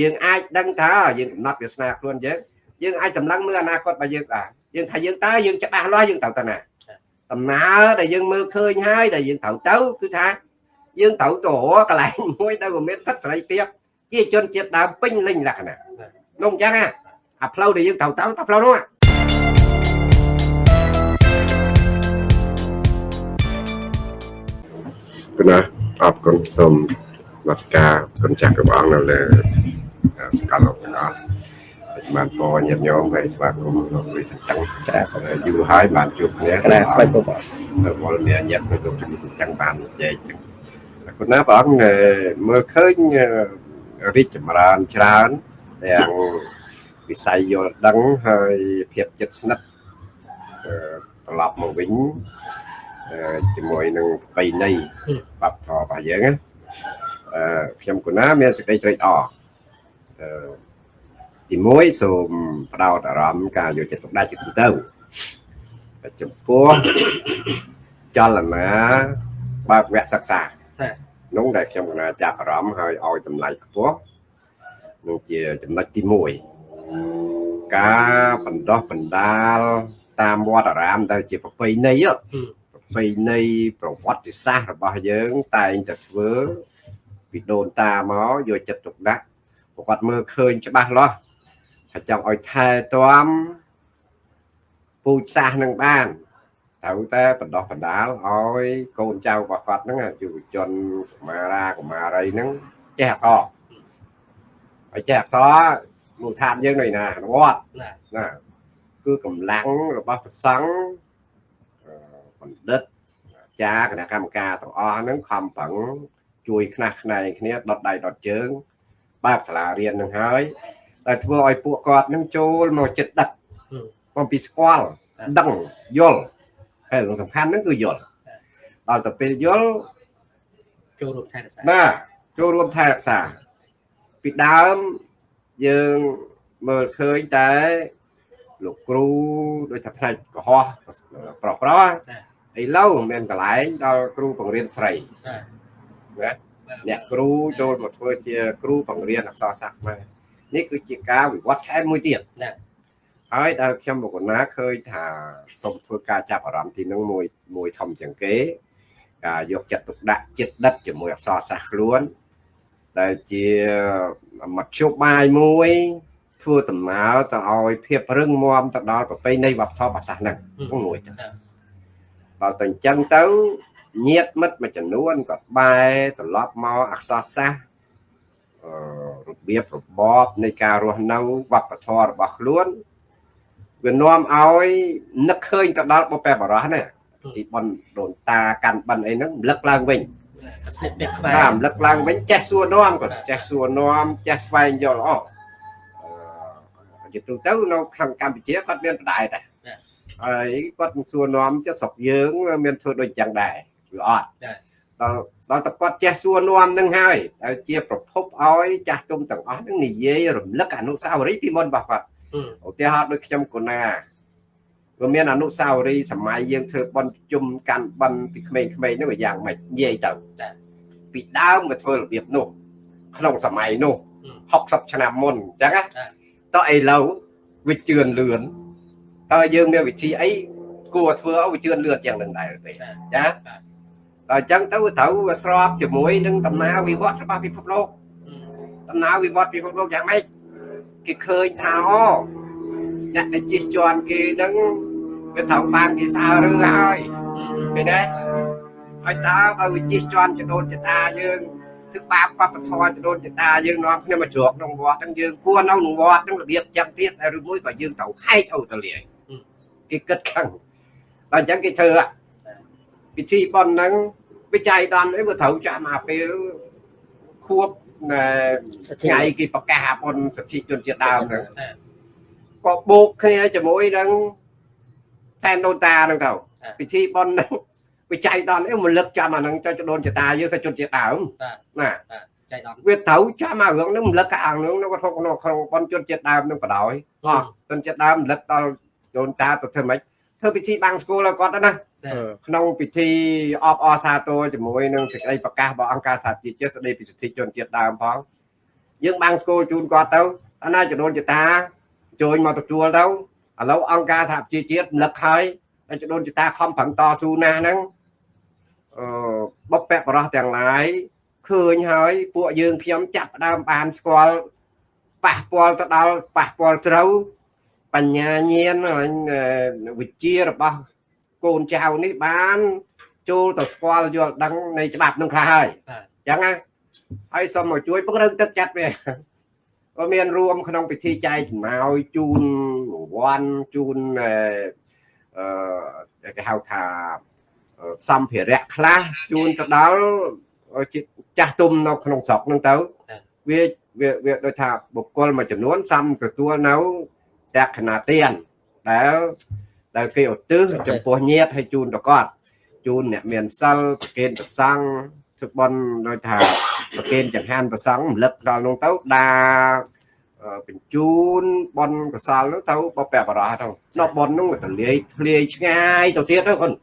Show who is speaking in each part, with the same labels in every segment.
Speaker 1: យើងអាចដឹងថាយើងកំណត់វាសនាខ្លួនយើងយើងអាចសម្លឹងមើលអនាគតរបស់យើងបានយើងថាយើងតើយើងច្បាស់លាស់យើងត្រូវទៅណាដំណើរដែលយើងមើលឃើញហើយដែលយើងត្រូវទៅគឺថាយើងត្រូវទៅរកកន្លែងមួយដែលវាមានសិទ្ធិសេរីភាពជាជនជាតិដើមពេញលេញលក្ខណៈនោះអញ្ចឹងអាផ្លូវដែលយើងត្រូវទៅទៅផ្លូវនោះគណៈអរគុណសូមនមស្ការគុណចាស់ព្រះអង្គនៅលើ សកលលោកទាំងអស់បានពរញាតិញោមហើយស្វាគមន៍លោកវិទតឹងយូរហើយបានជួបគ្នា
Speaker 2: ក្រាបបាច់ពុក
Speaker 1: វល់មានញាតិប្រជុំជំនួយទាំងបានចែកចឹងគុណណាព្រះអង្គមើលឃើញរីកចម្រើនច្រើនទាំងវិស័យយល់ដឹងហើយភាពជិតស្និទ្ធត្រឡប់មកវិញជាមួយនឹងប្របីនៃបបធររបស់យើងណាអឺខ្ញុំគណាមានសេចក្តីត្រេកអរអឺ ទី1សូមផ្ដោតអារម្មណ៍ការយកចិត្តទុកដាក់ជាទូទៅចំពោះចលនាបើកវគ្គសិក្សានោះដែលខ្ញុំគណាចាប់អារម្មណ៍ហើយឲ្យតម្លៃខ្ពស់នោះជាចំណុចទី1ការបណ្ដោះបណ្ដាលតាមវត្តអារាមដែលជាប្រពៃណីប្រពៃណីប្រវត្តិសាស្ត្ររបស់យើងតែងតែធ្វើពីដូនតាមកយកចិត្តទុកដាក់ ប្រកបមើលឃើញច្បាស់លាស់ថាចង់ឲ្យថែទាំពូជសាសនឹងបានត្រូវតែបណ្ដោះបណ្ដាលឲ្យកូនចៅរបស់គាត់ហ្នឹងយុវជនកុមារាកុមារីហ្នឹងចេះអក្សរហើយចេះអក្សរមូលដ្ឋានយើងនៅណាវត្តណាគឺកម្លាំងរបស់ប្រសង់បណ្ឌិតចាគណៈកម្មការទាំងអស់ហ្នឹងខំប្រឹងជួយខ្នះខ្នែងគ្នាដុតដៃដុតជើង បើកសាលារៀននឹងហើយតែធ្វើឲ្យពួកគាត់នឹងចូលមកចិត្តដឹកបំពីស្គាល់ដឹងយល់ហើយសំខាន់ហ្នឹងគឺយល់ដល់ទៅពេលយល់
Speaker 2: ចូលរួមថែរក្សា
Speaker 1: ណាចូលរួមថែរក្សាពីដើមយើងមើលឃើញតែលោកគ្រូដូចថាផ្នែកកុហកប្រុសប្រុសឥឡូវមានកន្លែងដល់គ្រូបង្រៀនស្រីណា អ្នកគ្រូចូលមកធ្វើជា គ្រូបង្រៀនអក្សរសាស្ត្រខ្មែរនេះគឺជាការវិវត្តថែមមួយទៀតណាហើយដែលខ្ញុំមកកណាឃើញថាសូមធ្វើការចាប់អារម្មណ៍ទីនឹងមួយមួយធំជាងគេការយកចិត្តទុកដាក់ចិត្តដិតជាមួយអក្សរសាស្ត្រខ្លួន ដែលជាមធ្យោបាយមួយ ធ្វើដំណើរទៅឲ្យភាពរឹងមាំទៅដល់ប្រពៃណីវប្បធម៌ភាសាហ្នឹងមួយទៅដល់ទៅអញ្ចឹងទៅ ញាតមិត្តមួយចំនួនក៏បែរត្រឡប់មកអក្សរសាស្ត្ររបៀបរបបនៃការរស់នៅវប្បធម៌របស់ខ្លួនវានាំឲ្យនឹកឃើញទៅដល់បុព្វបុរសណាទីបនដូនតាកាន់បិណ្ឌអីហ្នឹងរំលឹកឡើងវិញស្និទ្ធអ្នកខ្មែរតាមរំលឹកឡើងវិញចេះសួរនាំក៏ចេះសួរនាំចេះស្វែងយល់អស់ជាទូទៅនៅខាងកម្ពុជាគាត់មានបដែតដែរហើយគាត់សួរនាំជាស្រុកយើង មានធ្វើដូចចឹងដែរ វាអត់ដល់ដល់តែគាត់ចេះសួរនាំនឹងហើយដែលជាប្រភពឲ្យចាស់ទុំទាំងអស់នឹងនិយាយរំលឹកអនុស្សាវរីយ៍ពីមុនរបស់គាត់ឧទាហរណ៍ដូចខ្ញុំកូណាវាមានអនុស្សាវរីយ៍សម័យយើងធ្វើបន់ជុំកាន់បន់ពីក្មេងៗនោះយ៉ាងម៉េចនិយាយទៅពីដើមមកធ្វើរបៀបនោះ ក្នុងសម័យនោះ60ឆ្នាំមុនអញ្ចឹងណាតើឥឡូវវាជឿនលឿនតើយើងមានវិធីអីគួរធ្វើឲ្យវាជឿនលឿនយ៉ាងនឹងដែរទេចា ដល់អញ្ចឹងទៅត្រូវវាស្របជាមួយនឹងដំណើរវិវត្តរបស់ពិភពលោកដំណើរវិវត្តពិភពលោកយ៉ាងម៉េចគេឃើញថាអូអ្នកដែលជិះជាន់គេនឹងវាត្រូវបានគេសើរឺហើយឃើញទេហើយតើបើវាជិះជាន់ចដូនចតាយើងធ្វើបាបបពធចដូនចតាយើងនាំគ្នាមកជ្រកក្នុងវត្តហ្នឹងយើងគួរនៅក្នុងវត្តហ្នឹងរបៀបចឹងទៀតឬមួយក៏យើងត្រូវហែកអូតលាយគេគិតខឹងដល់អញ្ចឹងគេធ្វើ ពិធីប៉ុនហ្នឹងវិច័យដនអីវាត្រូវចាំអាពេលខួបថ្ងៃគេប្រកាសប៉ុនសិទ្ធិជនជាតិដើមហ្នឹងក៏បូកគ្នាជាមួយនឹងសែនដូនតាហ្នឹងទៅពិធីប៉ុនហ្នឹងវិច័យដនអីមកលឹកចាំអាហ្នឹងចុចដូនចតាយើងសិទ្ធិជនជាតិដើមណាចៃដនវាត្រូវចាំអារឿងហ្នឹងរំលឹកអារឿងហ្នឹងគាត់ក្នុងក្នុងប៉ុនជនជាតិដើមហ្នឹងបដ ாய் អត់ជនជាតិដើមរំលឹកដល់ដូនតាទៅធ្វើម៉េចធ្វើពិធីបាំងស្គូលឲ្យគាត់ណាក្នុងពិធីអបអរសាទរជាមួយនឹងសេចក្តីប្រកាសរបស់អង្គការសហជីវជាតិស្តីពីសិទ្ធិជនជាតិដើមផងយើងបាំងស្គូលជូនគាត់ទៅអាណាចដូនចតាជួយមកទទួលទៅឥឡូវអង្គការសហជីវជាតិរំលឹកហើយចដូនចតាខំប្រឹងតស៊ូណាស់ហ្នឹងអឺបបពៈបរោះទាំងឡាយឃើញហើយពួកយើងខ្ញុំចាប់ដើមបានស្គាល់ប៉ះពាល់ទៅដល់ប៉ះពាល់ត្រូវបញ្ញាញាណវិជ្ជារបស់ កូនចៅនេះបាន ចូលទៅស្គាល់យល់ដឹងនៃច្បាប់នឹងខ្លះហើយអញ្ចឹងណាហើយសូមមកជួយពង្រឹងទឹកចិត្តវាក៏មានរួមក្នុងពិធីចែកចំណាយជូនរង្វាន់ជូនអឺគេហៅថាសម្ភារៈខ្លះជូនទៅដល់ចាស់ទុំនៅក្នុងស្រុកហ្នឹងទៅវាវាវាដូចថាបុគ្គលមួយចំនួនសំទទួលនៅតក្ខណៈទានដែល ដែលគេឧទ្ទិសចំពោះញាតិឲ្យជូនទៅគាត់ជូនអ្នកមានសិលប្រគេនប្រសង់ធ្វើបន់ដូចថាប្រគេនចង្ហាន់ប្រសង់រំលឹកដល់នោះទៅដាបញ្ជូនបនកសលនោះទៅបពបរោះទៅនៅបននោះទៅលាយធ្លាយឆ្ងាយទៅទៀតទៅគាត់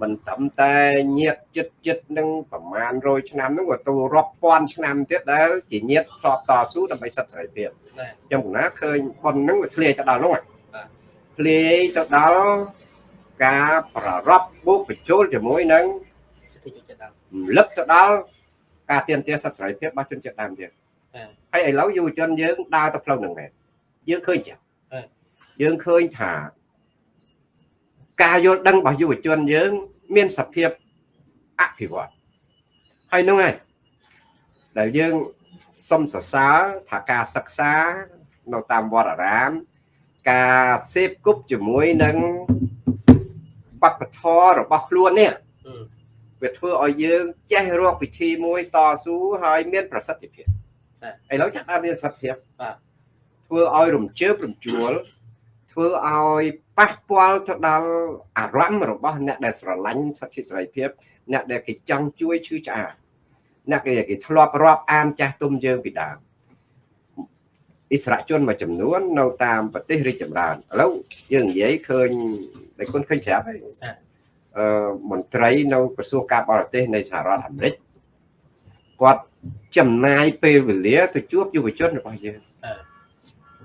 Speaker 1: មិនត្រឹមតែញាតចិត្តចិត្តនឹងប្រមាណ100ឆ្នាំហ្នឹងក៏ទៅរាប់ពាន់ឆ្នាំទៀតដែលជាញាតធ្លាប់តស៊ូដើម្បីសិទ្ធិសេរីភាពអញ្ចឹងគណាឃើញប៉ុនហ្នឹងវាធ្លាយទៅដល់នោះ ធ្លាយទៅដល់ការប្ររពបុកបញ្ចូលជាមួយនឹងសិទ្ធិជនជាតិដើមលឹកទៅដល់ការទាមទារសិទ្ធិសេរីភាពរបស់ជនជាតិដើមទៀតហើយឥឡូវយុវជនយើងដើរទៅផ្លូវហ្នឹងមែនយើងឃើញចឹងយើងឃើញថាការយល់ដឹងរបស់យុវជនយើង មានសភាពអភិវឌ្ឍហើយនោះហើយដែលយើងសុំសរសើរថាការសិក្សានៅតាមវត្តអារាម ការសេពគប់ជាមួយនឹងបព្វធម៌របស់ខ្លួននេះវាធ្វើឲ្យយើងចេះរកវិធីមួយតស៊ូហើយមាន ប្រសិទ្ធភាពឥឡូវចាប់បានមានប្រសិទ្ធភាពបាទធ្វើឲ្យរំជើបរំជួលធ្វើឲ្យប៉ះពាល់ទៅដល់អារម្មណ៍របស់ អ្នកដែលស្រឡាញ់សិទ្ធិសេរីភាព អ្នកដែលគេចង់ជួយឈឺឆ្អាលអ្នកគេគេធ្លាប់រាប់អានចាស់ទុំយើងពីដើម អិសរាជជនមួយចំនួននៅតាមប្រទេសរីកចម្រើនឥឡូវយើងនិយាយឃើញតែគុណឃើញច្រាប់ហើយអឺមន្ត្រីនៅក្រសួងការបរទេសនៃសហរដ្ឋអាមេរិកគាត់ចំណាយពេលវេលាទៅជួបយុវជនរបស់យើង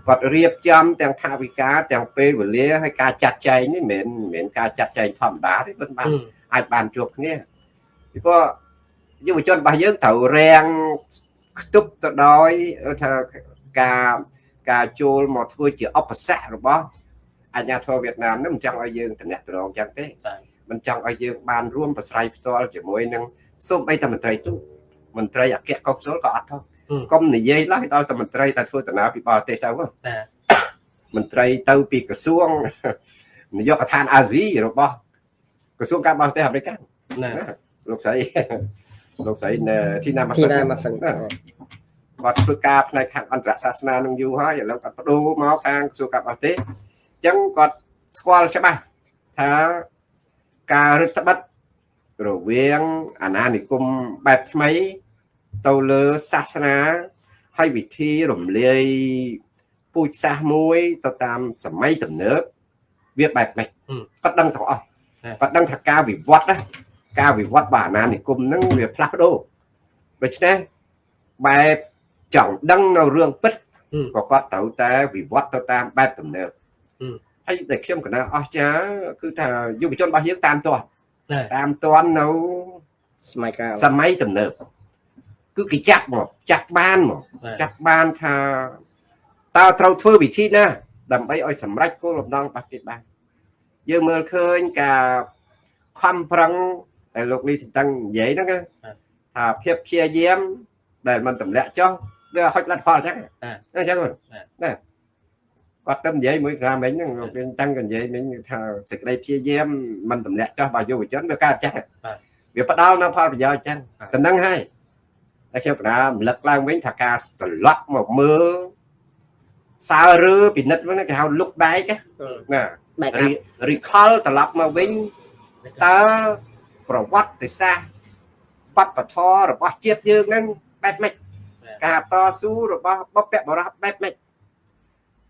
Speaker 1: គាត់រៀបចំទាំងថាវិការទាំងពេលវេលាហើយការចាត់ចែងនេះមិនមែនការចាត់ចែងធម្មតាទេមិនបានអាចបានជួបគ្នាពីព្រោះយុវជនរបស់យើងត្រូវរាំងខ្ទប់ទៅដោយថា ការការចូលមកធ្វើជាអបស័ករបស់អាញាធរវៀតណាមនឹងមិនចង់ឲ្យយើងតំណែងត្រង់ចឹងទេមិនចង់ឲ្យយើងបានរួមប្រស្រ័យផ្ទាល់ជាមួយនឹងសូម្បីតែមន្ត្រីទូតមន្ត្រីអគ្គកុងស៊ុលក៏អត់ផងកុំនិយាយឡើយដល់តែមន្ត្រីតែធ្វើដំណើរពីបរទេសទៅមន្ត្រីទៅពីក្រសួងនាយកដ្ឋានអាស៊ីរបស់ក្រសួងការបរទេសអាមេរិកណាលោកស្រីលោកស្រីធីណាម៉ាហ្វិនធីណាម៉ាហ្វិន គាត់ធ្វើការផ្នែកខាងអន្តរសាសនានឹងយូរហើយឥឡូវគាត់បដូរមកខាងក្រសួងការបរទេសអញ្ចឹងគាត់ស្គាល់ច្បាស់ថាការរឹតបន្តឹងរវាងអាណានិគមបែបថ្មី ទៅលើសាសនាហើយវិធីរំលាយពូជសាសមួយទៅតាមសម័យទំនើបវាបែបនេះគាត់ដឹងទាំងអស់គាត់ដឹងថាការវិវត្តណាការវិវត្តរបស់អាណានិគមហ្នឹងវាផ្លាស់ប្ដូរដូច្នេះបែប ចង់ដឹងនៅរឿងពិតក៏គាត់ត្រូវតែវិវត្តទៅតាមបែបទំនើបហើយតែខ្ញុំកណាអស្ចារគឺថាយុវជនរបស់យើងតាមទាត់តាមទាន់នៅសម័យកាលសម័យទំនើបគឺគេចាប់មកចាប់បានមកចាប់បានថាតើត្រូវធ្វើវិធីណាដើម្បីឲ្យសម្រេចគោលបំណងរបស់គេបានយើងមើលឃើញការខំប្រឹងដែលលោកលីតឹងនិយាយហ្នឹងថាភាពព្យាយាមដែលมันទម្លាក់ចុះ វាហុចលទ្ធផលអញ្ចឹងអញ្ចឹងណាគាត់ទៅនិយាយមួយក្រាមមិញហ្នឹងលោកវិញតាំងក៏និយាយមិញថាសេចក្តីព្យាយាមមិនទម្លាក់ចុះរបស់យុវជនវាកើតចឹងវាផ្ដល់នៅផលប្រយោជន៍ចឹងតែហ្នឹងហើយតែខ្ញុំកណារំលឹកឡើងវិញថាការត្រឡប់មកមើលសើឬពិនិត្យវិញគេហៅ look back ណា recall ត្រឡប់មកវិញតើប្រវត្តិសាស្ត្របព្វធម៌របស់ជាតិយើងហ្នឹងបែបម៉េច ការតស៊ូរបស់បព្វបរោះបែបម៉េច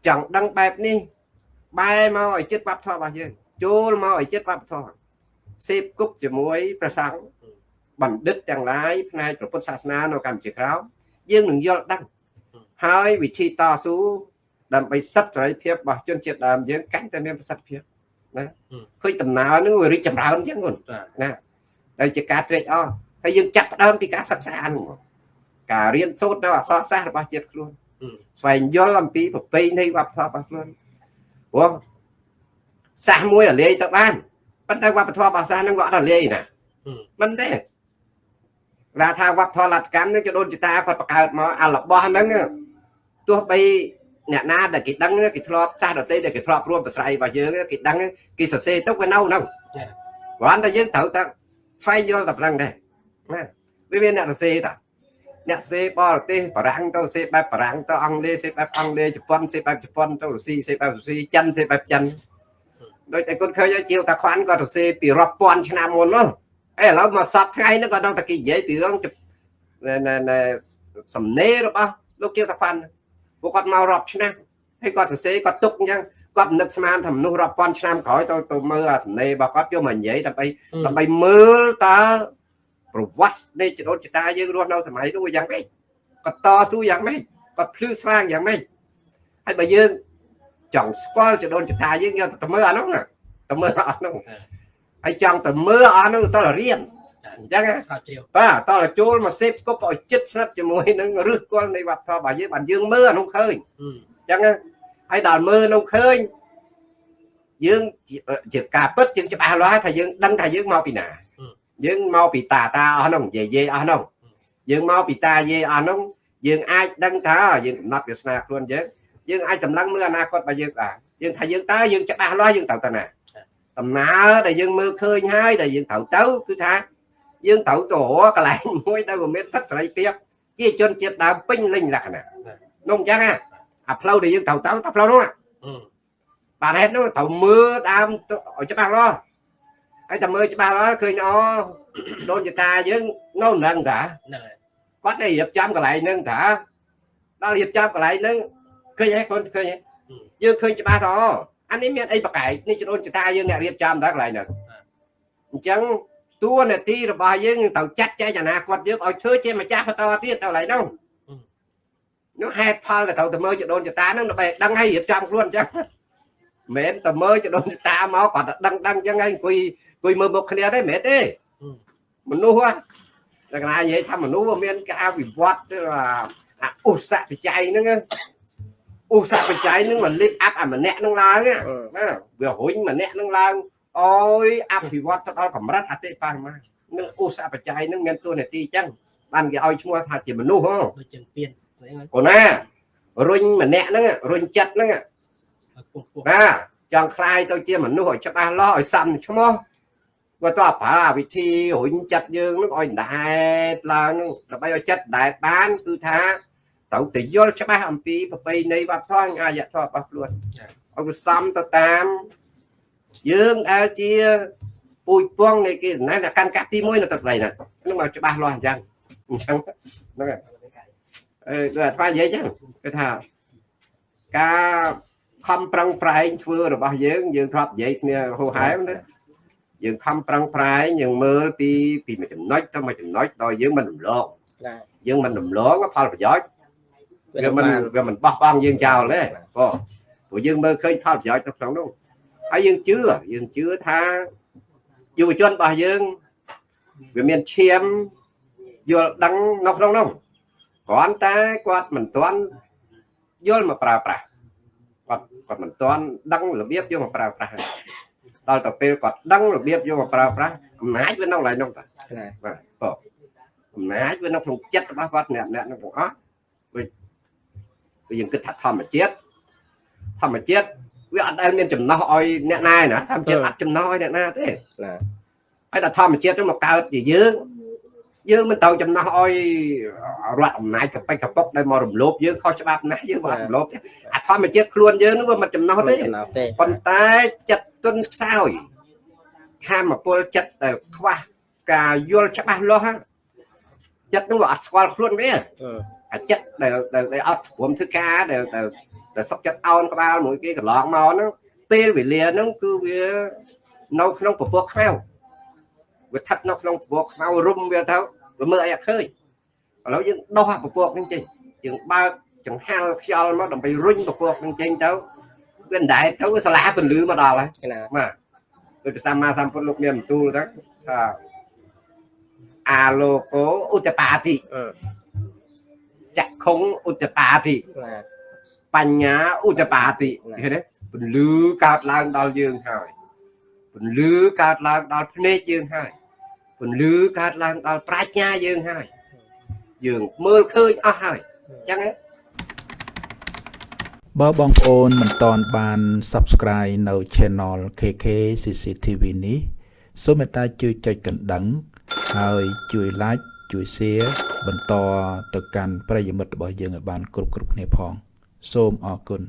Speaker 1: ចង់ដឹងបែបនេះបែរមកឲ្យចិត្តបព្វធម៌របស់យើងចូលមកឲ្យចិត្តបព្វធម៌សេពគប់ជាមួយប្រសង់បណ្ឌិតទាំងឡាយផ្នែកព្រះពុទ្ធសាសនានៅកម្ពុជាក្រោមយើងនឹងយល់ដឹងហើយវិធីតស៊ូដើម្បីសិទ្ធិសេរីភាពរបស់ជនជាតិដើមយើងកាន់តែមានប្រសិទ្ធភាពណាឃើញដំណើរនឹងវារីកចម្រើនអញ្ចឹងហ្នឹងណាដែលជាការត្រេកអរហើយយើងចាប់ផ្ដើមពីការសិក្សាហ្នឹង ការរៀនសូត្រនៅអក្សរសាស្ត្ររបស់ជាតិខ្លួនស្វែងយល់អំពីប្រពៃណីវប្បធម៌របស់ខ្លួនព្រោះសាសមួយរលាយទៅបានប៉ុន្តែវប្បធម៌របស់សាសហ្នឹងវាអត់រលាយណាមិនទេរាថាវប្បធម៌លតកម្មនឹងចដូនចតាគាត់បង្កើតមកអារបស់ហ្នឹងទោះបីអ្នកណាដែលគេដឹងគេធ្លាប់ចាស់ដតីដែលគេធ្លាប់រួមប្រស្រ័យរបស់យើងគេដឹងគេសរសេរទៅវានៅហ្នឹងគ្រាន់តែយើងត្រូវតែស្វែងយល់តែប៉ុណ្្នឹងដែរណាវាមានអ្នកសរសេរតា អ្នកសេបរទេសបារាំងទៅសេបែបបារាំងទៅអង់គ្លេសសេបែបអង់គ្លេសជប៉ុនសេបែបជប៉ុនទៅរុស្ស៊ីសេបែបរុស្ស៊ីចិនសេបែបចិនដូចតែគាត់ឃើញជាវតាខ្វាន់គាត់ទៅសេពីរាប់ពាន់ឆ្នាំមុននោះអេឥឡូវមកសពថ្ងៃនេះគាត់ដល់តែគេនិយាយពីរឿងសំណេររបស់លោកជាវតាខ្វាន់ពួកគាត់មករាប់ឆ្នាំហើយគាត់សរសេរគាត់ទុកអញ្ចឹងគាត់នឹកស្មានថាមនុស្សរាប់ពាន់ឆ្នាំក្រោយទៅទៅមើលអាសំណេររបស់គាត់យកមកនិយាយដើម្បីដើម្បីមើលតើ ប្រវត្តិនៃចដូនចតាយើងរស់នៅសម័យនោះយ៉ាងម៉េចគាត់តស៊ូយ៉ាងម៉េចគាត់ភ្លឺស្វាងយ៉ាងម៉េចហើយបើយើងចង់ស្គាល់ចដូនចតាយើងយកទៅមើលអានោះទៅមើលអានោះហើយចង់ទៅមើលអានោះតើរៀនអញ្ចឹងបាទតើចូលមកសេពគប់ឲ្យចិត្តស្និទ្ធជាមួយនឹងរឹសគល់នៃវប្បធម៌របស់យើងបានយើងមើលអានោះឃើញអញ្ចឹងហើយដល់មើលនោះឃើញយើងជាការពិតយើងច្បាស់លាស់ថាយើងដឹងថាយើងមកពីណា យើងមកពីតាតាអស់នោះយាយយាយអស់នោះយើងមកពីតាយាយអស់នោះយើងអាចដឹងថាយើងកំណត់វាសនាខ្លួនយើងយើងអាចសម្លឹងមើលអនាគតរបស់យើងបានយើងថាយើងតើយើងច្បាស់លាស់យើងត្រូវទៅណាដំណើរដែលយើងមើលឃើញហើយដែលយើងត្រូវទៅគឺថាយើងត្រូវទៅរកកន្លែងមួយដែលវាមានសិទ្ធិសេរីភាពជាជនជាតិដើមពេញលេញលក្ខណៈនោះអញ្ចឹងអាផ្លូវដែលយើងត្រូវទៅទៅផ្លូវនោះបាទហេតុនោះត្រូវមើលដើមឲ្យច្បាស់លាស់ ហើយតែមើលច្បាស់ហើយឃើញអូដូនចតាយើងនៅនឹងតាហ្នឹងហើយគាត់តែរៀបចំកន្លែងហ្នឹងតាដល់រៀបចំកន្លែងហ្នឹងឃើញហើយគាត់ឃើញយើងឃើញច្បាស់ថាអូអានេះមានអីប្រកែកនេះដូនចតាយើងអ្នករៀបចំតាកន្លែងហ្នឹងអញ្ចឹងតួនាទីរបស់យើងត្រូវចាត់ចែងអនាគតយើងឲ្យធ្វើជាម្ចាស់បន្តទៀតទៅកន្លែងហ្នឹងនោះហេតុផលដែលត្រូវទៅមើលចដូនចតាហ្នឹងដើម្បីដឹងឲ្យរៀបចំខ្លួនអញ្ចឹងមិនមែនទៅមើលចដូនចតាមកគាត់តែដឹងដឹងអញ្ចឹងហើយអង្គុយ គួយមើលមុខគ្នាទេមិនមែនទេមនុស្សតែកណានិយាយថាមនុស្សមានការវិវត្តអាឧស្សាហ៍បច្ច័យហ្នឹងឧស្សាហ៍បច្ច័យហ្នឹងមកលិបអាប់អាម្នាក់ហ្នឹងឡើងណាវារុញម្នាក់ហ្នឹងឡើងអយអភិវឌ្ឍទៅដល់កម្រិតអតិបរមានឹងឧស្សាហ៍បច្ច័យហ្នឹងមានតួនាទីអញ្ចឹងបានគេឲ្យឈ្មោះថាជាមនុស្សហ៎
Speaker 2: ដូចជាពៀន
Speaker 1: អូណារុញម្នាក់ហ្នឹងរុញចិត្តហ្នឹងណាចង់คลายទៅជាមនុស្សឲ្យច្បាស់លាស់ឲ្យសំឈ្មោះ គាត់ទៅប្រើវិធីរុញចិត្តយើងនឹងឲ្យដែតឡើងនឹងដើម្បីឲ្យចិត្តដែតបានគឺថាត្រូវតែយល់ច្បាស់អំពីប្រពៃណីវប្បធម៌អាយធម៌របស់ខ្លួនឲ្យវាសំទៅតាមយើងដែលជាពូជពងនៃគេណែកាន់កាប់ទី1នៅទឹកដីណានឹងមកច្បាស់លាស់អញ្ចឹងអញ្ចឹងហ្នឹងហើយអឺដូចអាថ្មនិយាយអញ្ចឹងគឺថាការខំប្រឹងប្រែងធ្វើរបស់យើងយើងធ្លាប់និយាយគ្នាហូហែមណា យើងខំប្រឹងប្រែងយើងមើលពីពីមួយចំណុចទៅមួយចំណុចដល់យើងមិនរំលងយើងមិនរំលងផលប្រយោជន៍វាមិនវាមិនបោះបង់យើងចោលទេបងព្រោះយើងមើលឃើញផលប្រយោជន៍ទៅក្នុងនោះហើយយើងជឿយើងជឿថាយុវជនរបស់យើងវាមានឈាមយល់ដឹងនៅក្នុងនោះគ្រាន់តែគាត់មិនទាន់យល់មកប្រើប្រាស់គាត់គាត់មិនទាន់ដឹងរបៀបយកមកប្រើប្រាស់ ដល់ទៅពេលគាត់ដឹងរបៀបយកមកប្រើប្រាស់អំណាចវានៅកន្លែងនោះតាបាទបងអំណាចវានៅក្នុងចិត្តរបស់គាត់អ្នកអ្នកនោះទាំងអស់ដូចយើងគិតថាធម្មជាតិធម្មជាតិវាអត់ដែលមានចំណោះឲ្យអ្នកណាណាធម្មជាតិអត់ចំណោះឲ្យអ្នកណាទេណាហើយដល់ធម្មជាតិទៅមកកើតជាយើង យើងមិនត្រូវចំណោះឲ្យរដ្ឋអំណាចកប៉ិចកប៉ុកដែលមករំលោភយើងខុសច្បាប់ណាស់យើងមិនអត់រំលោភទេអាធម្មជាតិខ្លួនយើងនឹងវាមិនចំណោះទេប៉ុន្តែចិត្តទុនខ្សោយខាមពលចិត្តដែលខ្វះការយល់ច្បាស់លាស់ចិត្តនឹងវាអត់ស្គាល់ខ្លួនវាអាចិត្តដែលដែលអត់ព្រមធ្វើការដែលដែលសុកចិត្តអោនក្បាលមួយគេកន្លងមកហ្នឹងពេលវេលាហ្នឹងគឺវានៅក្នុងពពកខ្មៅ វាស្ថិតនៅក្នុងពពកខ្មៅរុំវាទៅវាមើលអីអត់ឃើញឥឡូវយើងដោះពពកហ្នឹងចេញយើងបើកចង្ហាល់ខ្យល់មកដើម្បីរុញពពកនឹងចេញទៅវាមិនដែរទៅសាលាពន្លឺមកដល់ហើយ
Speaker 2: ណា
Speaker 1: បាទដោយព្រះសម្មាសម្ពុទ្ធលោកមានបន្ទូលថាថាអាលោកោឧតបាតិ
Speaker 2: អឺ
Speaker 1: ចក្ខុងឧតបាតិ
Speaker 2: ណា
Speaker 1: បញ្ញាឧតបាតិ
Speaker 2: ណា
Speaker 1: ឃើញទេពន្លឺកើតឡើងដល់យើងហើយពន្លឺកើតឡើងដល់ភ្នែកយើងហើយ ពន្លឺកើតឡើងដល់ប្រាជ្ញាយើងហើយយើងមើលឃើញអស់ហើយអញ្ចឹងហ៎
Speaker 3: បើបងប្អូនមិនតន់បាន Subscribe នៅ Channel KK CCTV នេះសូមមេត្តាជួយចុចកណ្ដឹង ហើយជួយ Like ជួយ Share បន្តទៅកាន់ប្រិយមិត្តរបស់យើងឲ្យបានគ្រប់គ្រប់គ្នាផង សូមអរគុណ